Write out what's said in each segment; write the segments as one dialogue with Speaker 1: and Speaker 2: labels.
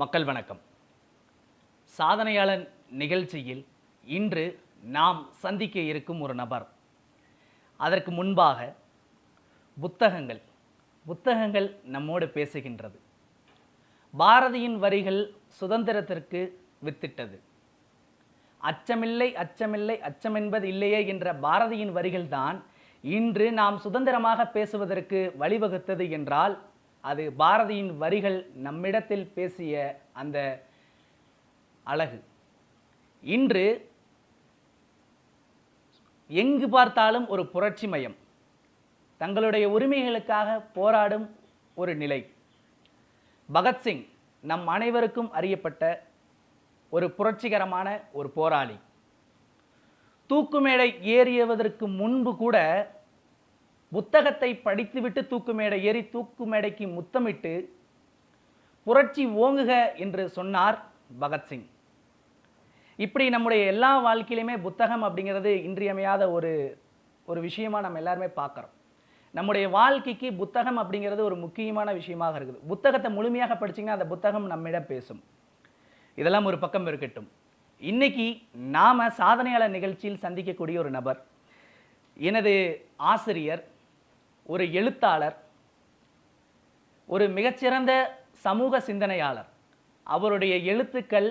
Speaker 1: மக்கள் வணக்கம். சாதனையாளர் நிகழ்ச்சியில் இன்று நாம் சந்திக்க இருக்கும் ஒரு நபர். அதற்கு முன்பாக புத்தகங்கள் புத்தகங்கள் நம்மோடு பேசுகின்றது. பாரதியின் வரிகள் சுதந்திரத்திற்கு வித்திட்டது. அச்சமில்லை அச்சமில்லை அச்சமென்பது இல்லையே என்ற பாரதியின் வரிகள்தான் இன்று நாம் சுதந்திரமாக பேசுவதற்கு வழிவகுத்தது என்றால் அது பாரதியின் வரிகள் நம்மிடத்தில் பேசிய அந்த அழகு. இன்று எங்கு பார்த்தாலும் ஒரு புரட்சி மயம். தங்களுடைய உரிமைகளுக்காக போராடும் ஒரு நிலை. பகத்சிங் நம் அனைவருக்கும் அறியப்பட்ட ஒரு புரட்சிகரமான ஒரு போராளி. தூக்குமேடை ஏறியவதற்கு முன்பு கூட புத்தகத்தை படித்துவிட்டு தூக்குமேடை ஏறி தூக்குமேடைக்கு முத்தமிட்டு புரட்சி ஓங்குக என்று சொன்னார் பகத்சிங் இப்படி நம்முடைய எல்லா வாழ்க்கையிலுமே புத்தகம் அப்படிங்கிறது இன்றியமையாத ஒரு ஒரு விஷயமா நம்ம எல்லாருமே பார்க்குறோம். நம்முடைய வாழ்க்கைக்கு புத்தகம் அப்படிங்கிறது ஒரு முக்கியமான விஷயமாக இருக்குது. புத்தகத்தை முழுமையாக படிச்சீங்கன்னா அந்த புத்தகம் நம்மிடம் பேசும். இதெல்லாம் ஒரு பக்கம் இருக்கட்டும். இன்னைக்கு நாம சாதனையாளர் நிகழ்ச்சியில் சந்திக்கக்கூடிய ஒரு நபர் எனது ஆசிரியர் ஒரு எழுத்தாளர் ஒரு மிகச்சிறந்த சமூக சிந்தனையாளர். அவருடைய எழுத்துக்கள்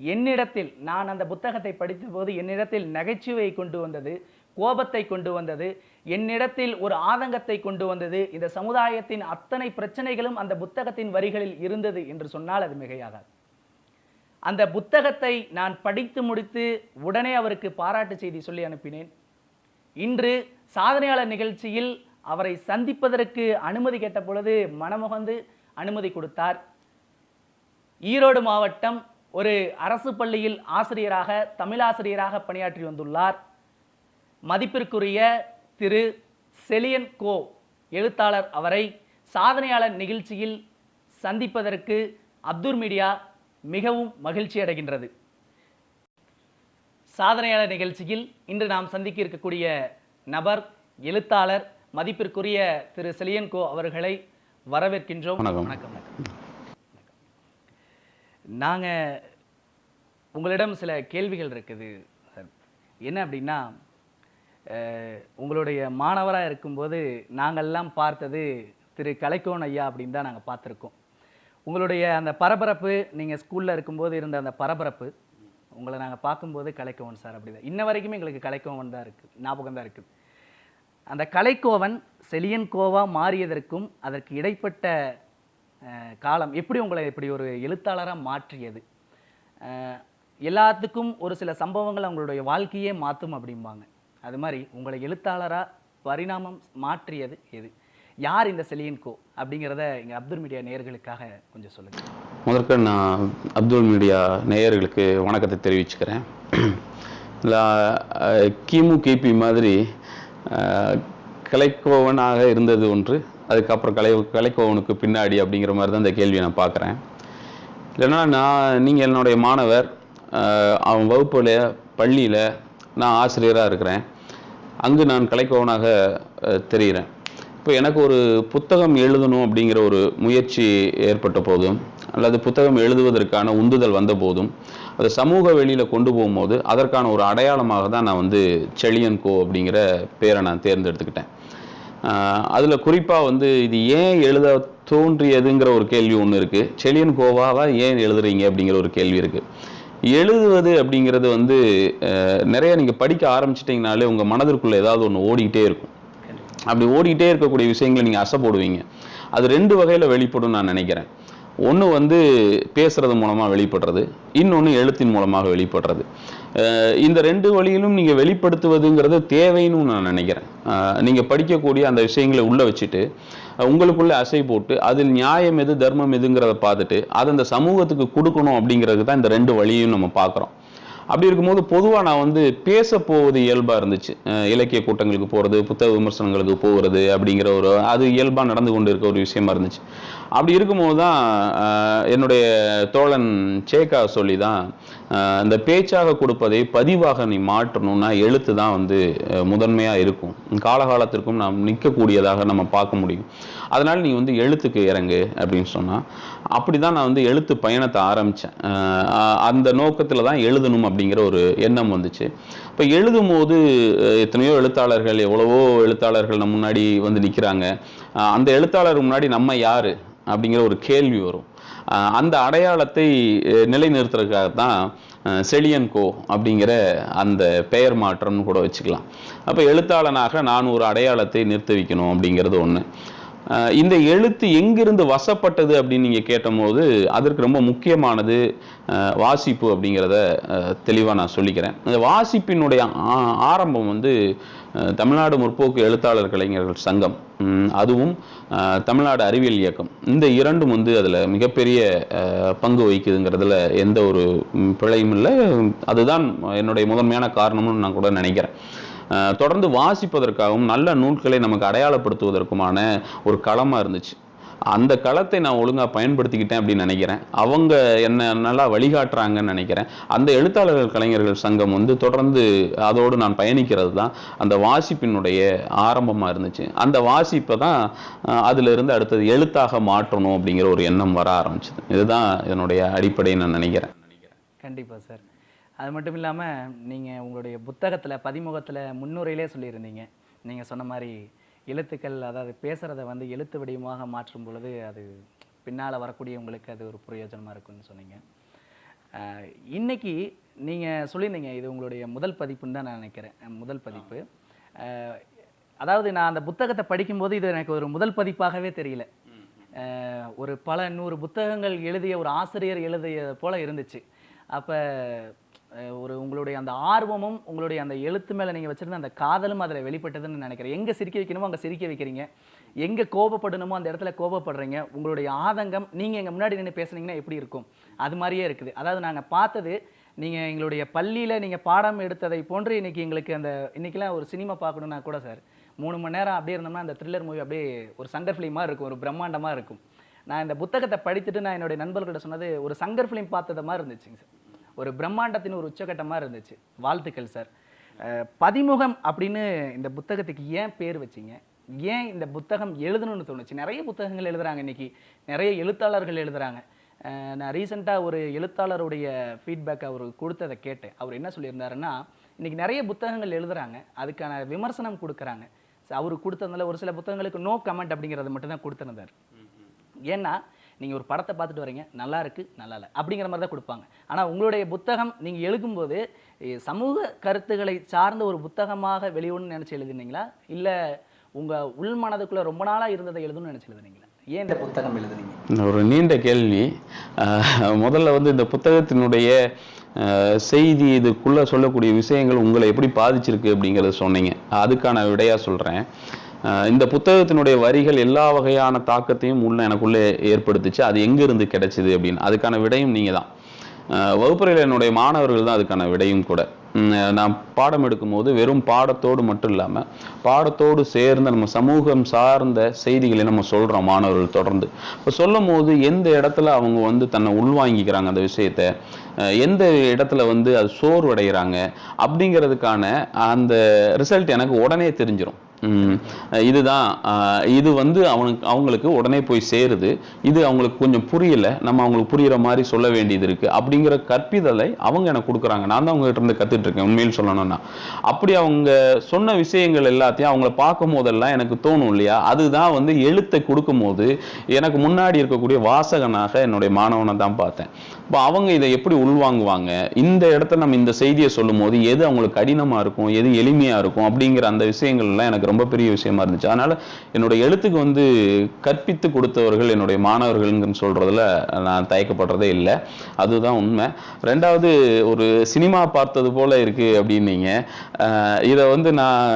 Speaker 1: என்னிடத்தில் நான் அந்த புத்தகத்தை படித்தபோது என்னிடத்தில் நகைச்சுவையை கொண்டு வந்தது கோபத்தை கொண்டு வந்தது என்னிடத்தில் ஒரு ஆதங்கத்தை கொண்டு வந்தது இந்த சமுதாயத்தின் அத்தனை பிரச்சனைகளும் அந்த புத்தகத்தின் வரிகளில் இருந்தது என்று சொன்னால் அது மிகையாகாது. அந்த புத்தகத்தை நான் படித்து முடித்து உடனே அவருக்கு பாராட்டு செய்தி சொல்லி அனுப்பினேன். இன்று சாதனையாளர் நிகழ்ச்சியில் அவரை சந்திப்பதற்கு அனுமதி கேட்ட பொழுது மனமுகந்து அனுமதி கொடுத்தார். ஈரோடு மாவட்டம் ஒரு அரசு பள்ளியில் ஆசிரியராக தமிழாசிரியராக பணியாற்றி வந்துள்ளார். மதிப்பிற்குரிய திரு. செலியன் கோ எழுத்தாளர் அவரை சாதனையாளர் நிகழ்ச்சியில் சந்திப்பதற்கு அப்துல் மீடியா மிகவும் மகிழ்ச்சி அடைகின்றது. சாதனையாளர் நிகழ்ச்சியில் இன்று நாம் சந்திக்க இருக்கக்கூடிய நபர் எழுத்தாளர் மதிப்பிற்குரிய திரு செலியன் கோ அவர்களை வரவேற்கின்றோம்.
Speaker 2: வணக்கம்.
Speaker 1: வணக்கம் நாங்கள் உங்களிடம் சில கேள்விகள் இருக்குது சார். என்ன அப்படின்னா உங்களுடைய மாணவராக இருக்கும்போது நாங்கள்லாம் பார்த்தது திரு கலைக்கோன் ஐயா அப்படின்னு தான் நாங்கள் பார்த்துருக்கோம். உங்களுடைய அந்த பரபரப்பு நீங்கள் ஸ்கூலில் இருக்கும்போது இருந்த அந்த பரபரப்பு உங்களை நாங்கள் பார்க்கும்போது கலைக்கோவன் சார் அப்படி தான் இன்ன வரைக்குமே எங்களுக்கு கலைக்கோவன் தான் இருக்குது ஞாபகம் தான் இருக்குது அந்த கலைக்கோவன் செலியன் கோவா மாறியதற்கும் அதற்கு இடைப்பட்ட காலம் எப்படி உங்களை இப்படி ஒரு எழுத்தாளராக மாற்றியது? எல்லாத்துக்கும் ஒரு சில சம்பவங்கள் அவங்களுடைய வாழ்க்கையே மாற்றும் அப்படிம்பாங்க. அது மாதிரி உங்களை எழுத்தாளராக பரிணாமம் மாற்றியது எது? யார் இந்த செலியன் கோ? அப்படிங்கிறத எங்கள் அப்துல் மீடியா நேயர்களுக்காக கொஞ்சம் சொல்லுங்கள்
Speaker 2: முதற்க நான் அப்துல் மீடியா நேயர்களுக்கு வணக்கத்தை தெரிவிச்சுக்கிறேன். கிமு கிபி மாதிரி கலைக்கோவனாக இருந்தது ஒன்று. அதுக்கப்புறம் கலை கலைக்கோவனுக்கு பின்னாடி அப்படிங்கிற மாதிரி தான் இந்த கேள்வியை நான் பார்க்குறேன். இல்லைன்னா நான் நீங்கள் என்னுடைய மாணவர் அவன் வகுப்பில் பள்ளியில் நான் ஆசிரியராக இருக்கிறேன். அங்கு நான் கலைக்கோவனாக தெரிகிறேன். இப்போ எனக்கு ஒரு புத்தகம் எழுதணும் அப்படிங்கிற ஒரு முயற்சி ஏற்பட்ட போதும் அல்லது புத்தகம் எழுதுவதற்கான உந்துதல் வந்த போதும் அதை சமூக வெளியில் கொண்டு போகும்போது அதற்கான ஒரு அடையாளமாக தான் நான் வந்து செழியன் கோ அப்படிங்கிற பேரை நான் தேர்ந்தெடுத்துக்கிட்டேன். அதில் குறிப்பாக வந்து இது ஏன் எழுத தோன்றியதுங்கிற ஒரு கேள்வி ஒன்று இருக்குது செழியன் கோவாவா ஏன் எழுதுறீங்க அப்படிங்கிற ஒரு கேள்வி இருக்குது எழுதுவது அப்படிங்கிறது வந்து நிறைய நீங்கள் படிக்க ஆரம்பிச்சிட்டிங்கனாலே உங்கள் மனதிற்குள்ளே ஏதாவது ஒன்று ஓடிக்கிட்டே இருக்கும். அப்படி ஓடிக்கிட்டே இருக்கக்கூடிய விஷயங்களை நீங்கள் அசை போடுவீங்க அது ரெண்டு வகையில் வெளிப்படும் நான் நினைக்கிறேன். ஒன்று வந்து பேசுறது மூலமாக வெளிப்படுறது இன்னொன்று எழுத்தின் மூலமாக வெளிப்படுறது. இந்த ரெண்டு வழியிலும் நீங்கள் வெளிப்படுத்துவதுங்கிறது தேவைன்னு நான் நினைக்கிறேன். நீங்கள் படிக்கக்கூடிய அந்த விஷயங்களை உள்ளே வச்சுட்டு உங்களுக்குள்ளே அசை போட்டு அதில் நியாயம் எது தர்மம் எதுங்கிறத பார்த்துட்டு அதை அந்த சமூகத்துக்கு கொடுக்கணும் அப்படிங்கிறது தான் இந்த ரெண்டு வழியும் நம்ம பார்க்குறோம். அப்படி இருக்கும்போது பொதுவாக நான் வந்து பேச போவது இயல்பாக இருந்துச்சு. இலக்கிய கூட்டங்களுக்கு போகிறது புத்தக விமர்சனங்களுக்கு போகிறது அப்படிங்கிற ஒரு அது இயல்பாக நடந்து கொண்டு இருக்க ஒரு விஷயமா இருந்துச்சு. அப்படி இருக்கும்போது தான் என்னுடைய தோழன் சேகா சொல்லி தான் இந்த பேச்சாக கொடுப்பதை பதிவாக நீ மாற்றணும்னா எழுத்து தான் வந்து முதன்மையாக இருக்கும். காலகாலத்திற்கும் நாம் நிற்கக்கூடியதாக நம்ம பார்க்க முடியும். அதனால் நீ வந்து எழுத்துக்கு இறங்கு அப்படின்னு சொன்னால் அப்படி தான் நான் வந்து எழுத்து பயணத்தை ஆரம்பித்தேன் அந்த நோக்கத்தில் தான் எழுதணும் அப்படிங்கிற ஒரு எண்ணம் வந்துச்சு. இப்போ எழுதும் போது எத்தனையோ எழுத்தாளர்கள் எவ்வளவோ எழுத்தாளர்கள் நம்ம முன்னாடி வந்து நிற்கிறாங்க அந்த எழுத்தாளர் முன்னாடி நம்ம யார்? அப்படிங்கிற ஒரு கேள்வி வரும். அந்த அடையாளத்தை நிலைநிறுத்துறதுக்காகத்தான் நிலைநிறுத்துறதுக்காக தான் செழியன் கோ அப்படிங்கிற அந்த பெயர் மாற்றம்னு கூட வச்சுக்கலாம். அப்போ எழுத்தாளனாக நான் ஒரு அடையாளத்தை நிறுத்த வைக்கணும் அப்படிங்கிறது ஒன்று இந்த எழுத்து எங்கிருந்து வசப்பட்டது அப்படின்னு நீங்கள் கேட்டபோது அதற்கு ரொம்ப முக்கியமானது வாசிப்பு அப்படிங்கிறத தெளிவாக நான் சொல்லிக்கிறேன். இந்த வாசிப்பினுடைய ஆரம்பம் வந்து தமிழ்நாடு முற்போக்கு எழுத்தாளர் கலைஞர்கள் சங்கம். அதுவும் தமிழ்நாடு அறிவியல் இயக்கம். இந்த இரண்டும் வந்து அதில் மிகப்பெரிய பங்கு வகிக்குதுங்கிறதுல எந்த ஒரு பிழையும் இல்லை. அதுதான் என்னுடைய முதன்மையான காரணம்னு நான் கூட நினைக்கிறேன். தொடர்ந்து வாசிப்பதற்காகவும் நல்ல நூல்களை நமக்கு அடையாளப்படுத்துவதற்குமான ஒரு களமாக இருந்துச்சு. அந்த களத்தை நான் ஒழுங்காக பயன்படுத்திக்கிட்டேன் அப்படின்னு நினைக்கிறேன். அவங்க என்ன நல்லா வழிகாட்டுறாங்கன்னு நினைக்கிறேன். அந்த எழுத்தாளர்கள் கலைஞர்கள் சங்கம் வந்து தொடர்ந்து அதோடு நான் பயணிக்கிறது தான். அந்த வாசிப்பினுடைய ஆரம்பமாக இருந்துச்சு. அந்த வாசிப்பை தான் அதிலிருந்து இருந்து அடுத்தது எழுத்தாக மாற்றணும் அப்படிங்கிற ஒரு எண்ணம் வர ஆரம்பிச்சது. இதுதான் என்னுடைய அடிப்படையை நான் நினைக்கிறேன்.
Speaker 1: கண்டிப்பாக சார். அது மட்டும் இல்லாமல் நீங்கள் உங்களுடைய புத்தகத்தில் பதிமுகத்தில் முன்னுரையிலே சொல்லியிருந்தீங்க. நீங்கள் சொன்ன மாதிரி எழுத்துக்கள் அதாவது பேசுகிறத வந்து எழுத்து வடிவமாக மாற்றும் பொழுது அது பின்னால் வரக்கூடிய உங்களுக்கு அது ஒரு பிரயோஜனமாக இருக்கும்னு சொன்னீங்க. இன்றைக்கி இன்னைக்கு சொல்லியிருந்தீங்க இது உங்களுடைய முதல் பதிப்புன்னு தான் நான் நினைக்கிறேன். முதல் பதிப்பு. அதாவது நான் அந்த புத்தகத்தை படிக்கும்போது இது எனக்கு ஒரு முதல் பதிப்பாகவே தெரியல. ஒரு பல நூறு புத்தகங்கள் எழுதிய ஒரு ஆசிரியர் எழுதிய போல் இருந்துச்சு. அப்போ ஒரு உங்களுடைய அந்த ஆர்வமும் உங்களுடைய அந்த எழுத்து மேலே நீங்கள் வச்சிருந்த அந்த காதலும் அதில் வெளிப்பட்டதுன்னு நினைக்கிறேன். எங்கே சிரிக்க வைக்கணுமோ அங்கே சிரிக்க வைக்கிறீங்க. எங்கே கோபப்படணுமோ அந்த இடத்துல கோபப்படுறீங்க. உங்களுடைய ஆதங்கம் நீங்கள் எங்கள் முன்னாடி நின்று பேசுனீங்கன்னா எப்படி இருக்கும்? அது மாதிரியே இருக்குது. அதாவது நாங்கள் பார்த்தது நீங்கள் எங்களுடைய பள்ளியில் நீங்கள் பாடம் எடுத்ததை போன்று இன்னைக்கு எங்களுக்கு அந்த இன்றைக்கெலாம் ஒரு சினிமா பார்க்கணுன்னா கூட சார் மூணு மணி நேரம் அப்படியே இருந்தோம்னா அந்த த்ரில்லர் மூவி அப்படியே ஒரு சங்கர் ஃபிலிமாக இருக்கும். ஒரு பிரம்மாண்டமாக இருக்கும். நான் இந்த புத்தகத்தை படித்துட்டு நான் என்னுடைய நண்பர்கிட்ட சொன்னது ஒரு சங்கர் ஃபிலிம் பார்த்தத மாதிரி இருந்துச்சுங்க சார். ஒரு பிரம்மாண்டத்தின் ஒரு உச்சகட்டமா இருந்துச்சு. வாழ்த்துக்கள் சார். பதிமுகம் அப்படின்னு இந்த புத்தகத்துக்கு ஏன் பேர் வச்சீங்க? ஏன் இந்த புத்தகம் எழுதணும்னு தோணுச்சு? நிறைய புத்தகங்கள் எழுதுறாங்க இன்னைக்கு. நிறைய எழுத்தாளர்கள் எழுதுறாங்க. அஹ் நான் ரீசெண்டாக ஒரு எழுத்தாளருடைய ஃபீட்பேக் அவர் கொடுத்ததை கேட்டேன். அவர் என்ன சொல்லியிருந்தாருன்னா இன்னைக்கு நிறைய புத்தகங்கள் எழுதுறாங்க. அதுக்கான விமர்சனம் கொடுக்குறாங்க. அவர் கொடுத்ததுனால ஒரு சில புத்தகங்களுக்கு நோ கமெண்ட் அப்படிங்கிறத மட்டும் தான் கொடுத்துருந்தார் ஏன்னா நீங்கள் ஒரு படத்தை பார்த்துட்டு வரீங்க நல்லா இருக்குது நல்லா இல்லை அப்படிங்கிற மாதிரி தான் கொடுப்பாங்க. ஆனால் உங்களுடைய புத்தகம் நீங்கள் எழுதும்போது சமூக கருத்துக்களை சார்ந்த ஒரு புத்தகமாக வெளியிடணும்னு நினச்சி எழுதுனீங்களா? இல்லை உங்கள் உள் மனதுக்குள்ளே ரொம்ப நாளாக இருந்ததை எழுதணும்னு நினச்சி எழுதுனீங்களா? ஏன் இந்த புத்தகம் எழுதுனீங்க?
Speaker 2: ஒரு நீண்ட கேள்வி. முதல்ல வந்து இந்த புத்தகத்தினுடைய செய்தி இதுக்குள்ளே சொல்லக்கூடிய விஷயங்கள் உங்களை எப்படி பாதிச்சிருக்கு அப்படிங்கிறத சொன்னீங்க. அதுக்கான விடையாக சொல்கிறேன் இந்த புத்தகத்தினுடைய வரிகள் எல்லா வகையான தாக்கத்தையும் உள்ள எனக்குள்ளே ஏற்படுத்துச்சு. அது எங்கேருந்து கிடைச்சிது அப்படின்னு. அதுக்கான விடையும் நீங்கள் தான் வகுப்பறையில் என்னுடைய மாணவர்கள் தான் அதுக்கான விடையும் கூட. நான் பாடம் எடுக்கும்போது வெறும் பாடத்தோடு மட்டும் இல்லாமல் பாடத்தோடு சேர்ந்த நம்ம சமூகம் சார்ந்த செய்திகளை நம்ம சொல்கிறோம் மாணவர்கள் தொடர்ந்து. இப்போ சொல்லும் போது எந்த இடத்துல அவங்க வந்து தன்னை உள்வாங்கிக்கிறாங்க அந்த விஷயத்த எந்த இடத்துல வந்து அது சோர்வடைகிறாங்க அப்படிங்கிறதுக்கான அந்த ரிசல்ட் எனக்கு உடனே தெரிஞ்சிடும் இதுதான் இது வந்து அவனுக்கு அவங்களுக்கு உடனே போய் சேருது. இது அவங்களுக்கு கொஞ்சம் புரியலை. நம்ம அவங்களுக்கு புரிகிற மாதிரி சொல்ல வேண்டியது இருக்குது அப்படிங்கிற கற்பிதலை அவங்க எனக்கு கொடுக்குறாங்க. நான் தான் அவங்ககிட்ட இருந்து கற்றுட்ருக்கேன் உண்மையில் சொல்லணும்னா. அப்படி அவங்க சொன்ன விஷயங்கள் எல்லாத்தையும் அவங்கள பார்க்கும் போதெல்லாம் எனக்கு தோணும் இல்லையா? அதுதான் வந்து எழுத்தை கொடுக்கும்போது எனக்கு முன்னாடி இருக்கக்கூடிய வாசகனாக என்னுடைய மாணவனை தான் பார்த்தேன். இப்போ அவங்க இதை எப்படி உள்வாங்குவாங்க? இந்த இடத்துல நம்ம இந்த செய்தியை சொல்லும் போது எது அவங்களுக்கு கடினமாக இருக்கும்? எது எளிமையாக இருக்கும்? அப்படிங்கிற அந்த விஷயங்கள்லாம் எனக்கு ரொம்ப பெரிய விஷயமா இருந்துச்சு. அதனால என்னுடைய எழுத்துக்கு வந்து கற்பித்து கொடுத்தவர்கள் என்னுடைய மாணவர்கள்னு சொல்றதுல நான் தயக்கப்படுறதே இல்லை. அதுதான் உண்மை. ரெண்டாவது ஒரு சினிமா பார்த்தது போல இருக்கு அப்படின்னீங்க. இதை வந்து நான்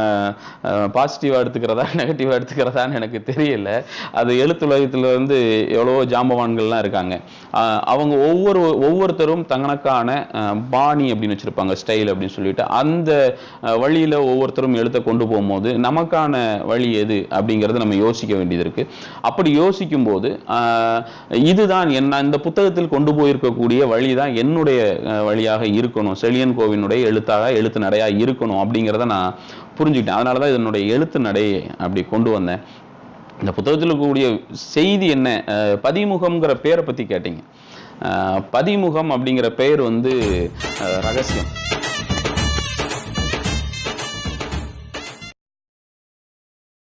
Speaker 2: பாசிட்டிவா எடுத்துக்கிறதா நெகட்டிவா எடுத்துக்கிறதான்னு எனக்கு தெரியல. அது எழுத்துலகத்துல வந்து எவ்வளவோ ஜாம்பவான்கள்லாம் இருக்காங்க. அவங்க ஒவ்வொரு ஒவ்வொருத்தரும் தங்களுக்கான பாணி அப்படின்னு வச்சிருப்பாங்க ஸ்டைல் அப்படின்னு சொல்லிட்டு. அந்த வழியில் வழியில ஒவ்வொருத்தரும் எழுத்த கொண்டு போகும்போது நமக்கு நமக்கான வழி எது அப்படிங்கிறத நம்ம யோசிக்க வேண்டியது இருக்கு. அப்படி யோசிக்கும் போது இதுதான் என்ன இந்த புத்தகத்தில் கொண்டு போயிருக்கக்கூடிய வழி தான் என்னுடைய வழியாக இருக்கணும். செழியன் கோவினுடைய எழுத்தாக எழுத்து நடையா இருக்கணும் அப்படிங்கிறத நான் புரிஞ்சுக்கிட்டேன். அதனால தான் இதனுடைய எழுத்து நடை அப்படி கொண்டு வந்தேன். இந்த புத்தகத்தில் இருக்கக்கூடிய செய்தி என்ன? பதிமுகம்ங்கிற பேரை பற்றி கேட்டீங்க. அஹ், பதிமுகம் அப்படிங்கிற பெயர் வந்து ரகசியம்.